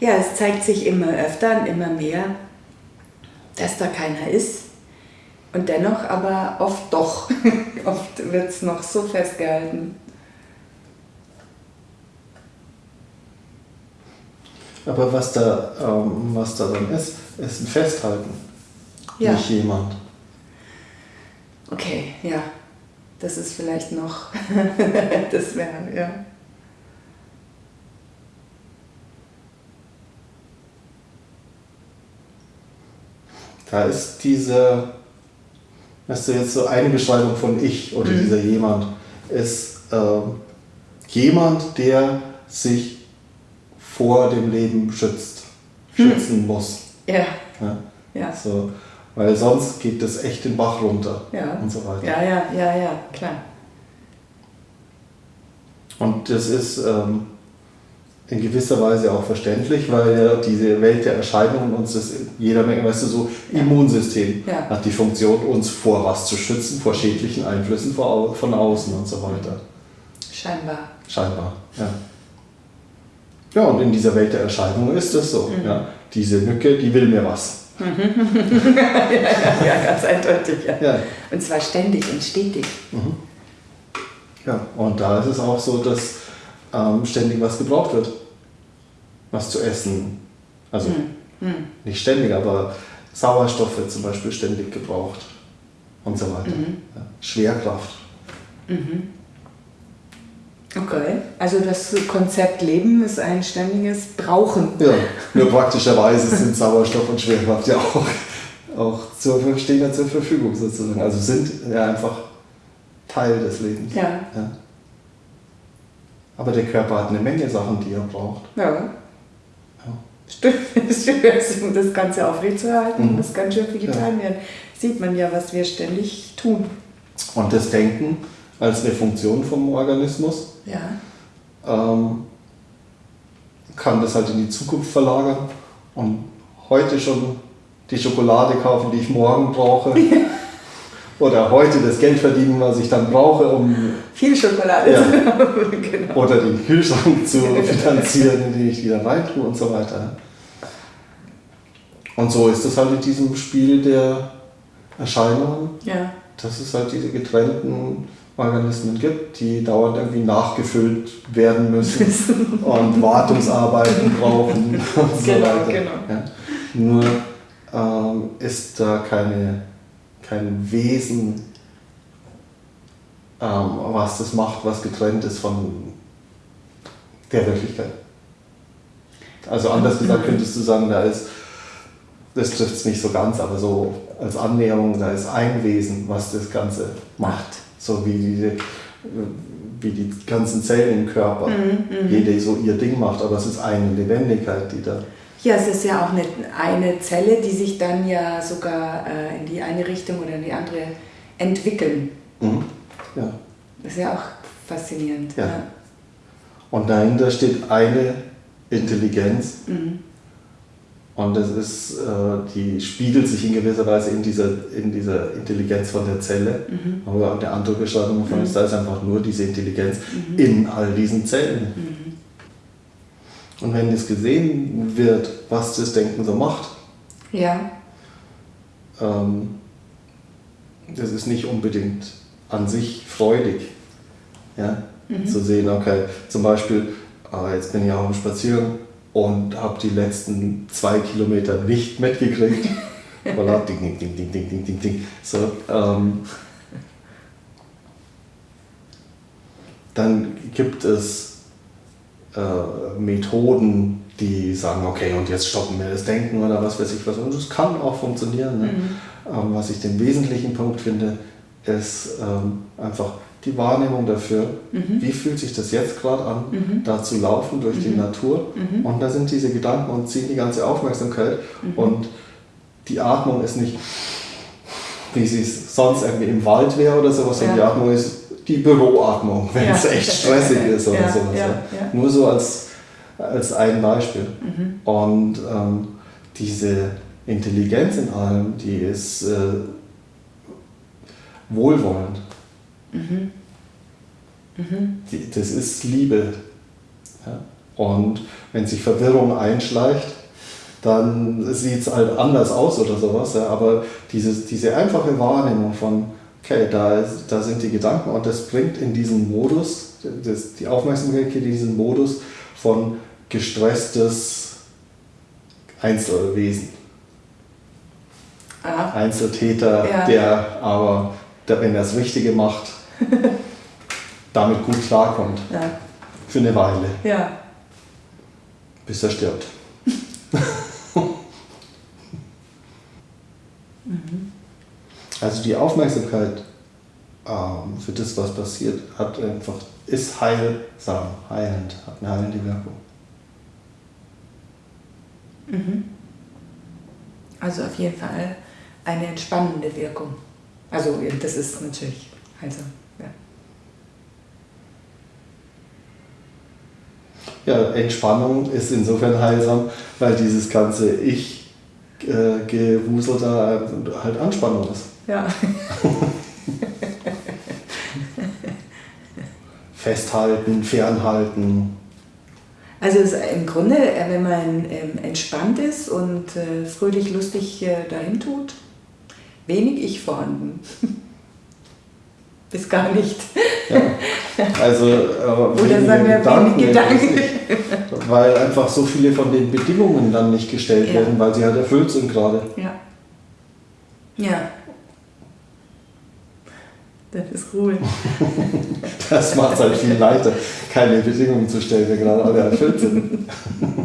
Ja, es zeigt sich immer öfter und immer mehr, dass da keiner ist. Und dennoch aber oft doch. oft wird es noch so festgehalten. Aber was da, ähm, was da dann ist, ist ein Festhalten. Ja. Nicht jemand. Okay, ja. Das ist vielleicht noch. das wäre, ja. Da ist diese, weißt du, jetzt so eine Beschreibung von ich oder Mhm. dieser jemand, ist ähm, jemand, der sich vor dem Leben schützt, schützen muss. Ja, Ja? ja. So, weil sonst geht das echt den Bach runter Ja. und so weiter. Ja, ja, ja, ja, klar. Und das ist ähm, in gewisser Weise auch verständlich, weil ja diese Welt der Erscheinungen uns das jeder Menge, weißt du, so Immunsystem Ja. hat die Funktion, uns vor was zu schützen, vor schädlichen Einflüssen von außen und so weiter. Scheinbar. Scheinbar, ja. Ja, und in dieser Welt der Erscheinungen ist das so. Mhm. Ja. Diese Mücke, die will mir was. Ja, ganz eindeutig, ja. Ja. Und zwar ständig und stetig. Ja, und da ist es auch so, dass ähm, ständig was gebraucht wird. Was zu essen. Also Hm. nicht ständig, aber Sauerstoffe zum Beispiel ständig gebraucht. Und so weiter. Ja. Schwerkraft. Okay. Also das Konzept Leben ist ein ständiges Brauchen. Ja, nur praktischerweise sind Sauerstoff und Schwerkraft ja auch, auch zur, stehen ja zur Verfügung sozusagen. Also sind ja einfach Teil des Lebens. Ja. Ja. Aber der Körper hat eine Menge Sachen, die er braucht. Ja. Stimmt, stimmt. das Ganze aufrechtzuerhalten, Mhm. muss ganz schön viel getan werden. Sieht man ja, was wir ständig tun. Und das Denken als eine Funktion vom Organismus Ja. ähm, kann das halt in die Zukunft verlagern und heute schon die Schokolade kaufen, die ich morgen brauche. Oder heute das Geld verdienen, was ich dann brauche, um Viel Schokolade. Ja. genau. oder den Kühlschrank zu finanzieren, in den ich wieder reintue und so weiter. Und so ist es halt in diesem Spiel der Erscheinungen, Ja. dass es halt diese getrennten Organismen gibt, die dauernd irgendwie nachgefüllt werden müssen und Wartungsarbeiten brauchen und so Genau, weiter. genau. Ja. Nur ähm, ist da keine, kein Wesen, was das macht, was getrennt ist von der Wirklichkeit. Also anders gesagt könntest du sagen, da ist, das trifft es nicht so ganz, aber so als Annäherung, da ist ein Wesen, was das Ganze macht. So wie die, wie die ganzen Zellen im Körper, jede so ihr Ding macht, aber es ist eine Lebendigkeit, die da. Ja, es ist ja auch eine, eine Zelle, die sich dann ja sogar äh, in die eine Richtung oder in die andere entwickeln. Mhm. Ja. Das ist ja auch faszinierend. Ja. Und dahinter steht eine Intelligenz. Mhm. Und das ist, äh, die spiegelt sich in gewisser Weise in dieser, in dieser Intelligenz von der Zelle. Mhm. Aber eine andere Beschreibung davon ist, da ist einfach nur diese Intelligenz Mhm. in all diesen Zellen. Und wenn das gesehen wird, was das Denken so macht, Ja. ähm, das ist nicht unbedingt an sich freudig. Ja? Zu sehen, okay, zum Beispiel, ah, jetzt bin ich auf dem Spaziergang und habe die letzten zwei Kilometer nicht mitgekriegt. voilà, ding, ding, ding, ding, ding, ding, ding, ding. So, ähm, dann gibt es äh, Methoden, die sagen, okay, und jetzt stoppen wir das Denken oder was weiß ich was. Und das kann auch funktionieren. Ne? Ähm, was ich den wesentlichen Punkt finde, ist ähm, einfach die Wahrnehmung dafür, wie fühlt sich das jetzt gerade an, da zu laufen durch die Natur. Und da sind diese Gedanken und ziehen die ganze Aufmerksamkeit. Und die Atmung ist nicht, wie sie es sonst irgendwie im Wald wäre oder sowas, sondern Ja. die Atmung ist die Büroatmung, wenn Ja. es echt stressig ist oder Ja, sowas. Nur so als, als ein Beispiel. Mhm. Und ähm, diese Intelligenz in allem, die ist äh, wohlwollend. Mhm. Die, das ist Liebe. Ja? Und wenn sich Verwirrung einschleicht, dann sieht es halt anders aus oder sowas. Ja. Aber dieses, diese einfache Wahrnehmung von, okay, da, da sind die Gedanken und das bringt in diesen Modus, das, die Aufmerksamkeit geht in diesen Modus von gestresstes Einzelwesen. Ah. Einzeltäter, ja. der aber, der, wenn er das Richtige macht, damit gut klarkommt. Ja. Für eine Weile. Ja. Bis er stirbt. mhm. Also die Aufmerksamkeit ähm, für das, was passiert, hat einfach, ist heilsam, heilend, hat eine heilende Wirkung. Mhm. Also auf jeden Fall eine entspannende Wirkung. Also das ist natürlich heilsam. Ja, Entspannung ist insofern heilsam, weil dieses ganze Ich-Gewusel äh, da halt Anspannung ist. Ja. Festhalten, fernhalten. Also im Grunde, äh, wenn man ähm, entspannt ist und äh, fröhlich, lustig dahin tut, wenig Ich vorhanden. Bis gar nicht. Ja. Also, Oder sagen wir Gedanken, Gedanken. weil einfach so viele von den Bedingungen dann nicht gestellt ja. werden, weil sie halt erfüllt sind gerade. Ja. Ja. Das ist cool. das macht es halt viel leichter, keine Bedingungen zu stellen, wenn gerade alle erfüllt sind.